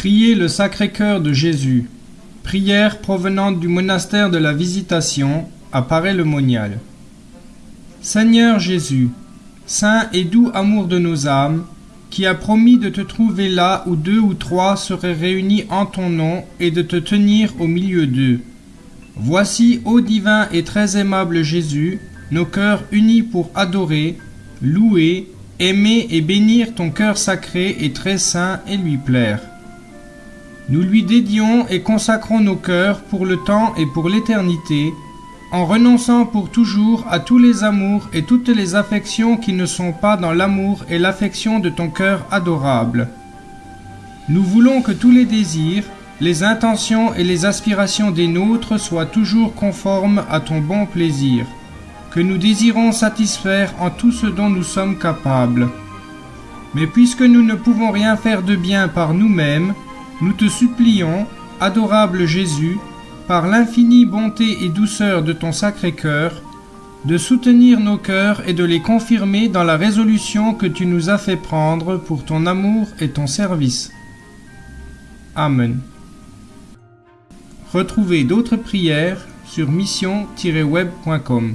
Priez le Sacré-Cœur de Jésus. Prière provenante du monastère de la Visitation à le monial Seigneur Jésus, Saint et doux amour de nos âmes, qui a promis de te trouver là où deux ou trois seraient réunis en ton nom et de te tenir au milieu d'eux. Voici, ô divin et très aimable Jésus, nos cœurs unis pour adorer, louer, aimer et bénir ton cœur sacré et très saint et lui plaire. Nous lui dédions et consacrons nos cœurs pour le temps et pour l'éternité, en renonçant pour toujours à tous les amours et toutes les affections qui ne sont pas dans l'amour et l'affection de ton cœur adorable. Nous voulons que tous les désirs, les intentions et les aspirations des nôtres soient toujours conformes à ton bon plaisir, que nous désirons satisfaire en tout ce dont nous sommes capables. Mais puisque nous ne pouvons rien faire de bien par nous-mêmes, nous te supplions, adorable Jésus, par l'infinie bonté et douceur de ton sacré cœur, de soutenir nos cœurs et de les confirmer dans la résolution que tu nous as fait prendre pour ton amour et ton service. Amen. Retrouvez d'autres prières sur mission-web.com.